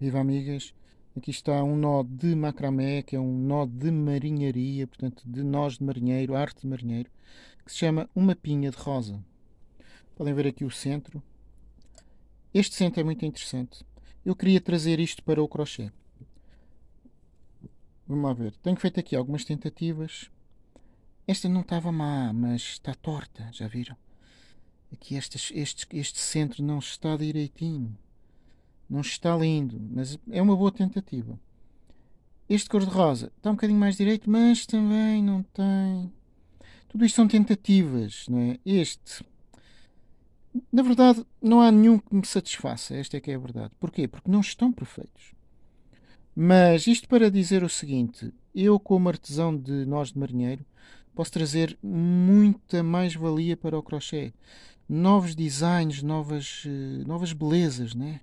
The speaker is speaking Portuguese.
Viva amigas! Aqui está um nó de macramé, que é um nó de marinharia, portanto de nós de marinheiro, arte de marinheiro, que se chama uma pinha de rosa. Podem ver aqui o centro. Este centro é muito interessante. Eu queria trazer isto para o crochê. Vamos lá ver. Tenho feito aqui algumas tentativas. Esta não estava má, mas está torta, já viram? Aqui este, este, este centro não está direitinho. Não está lindo, mas é uma boa tentativa. Este cor-de-rosa está um bocadinho mais direito, mas também não tem. Tudo isto são tentativas, não é? Este. Na verdade, não há nenhum que me satisfaça. Esta é que é a verdade. Porquê? Porque não estão perfeitos. Mas isto para dizer o seguinte: eu, como artesão de nós de marinheiro, posso trazer muita mais-valia para o crochê. Novos designs, novas, eh, novas belezas, né?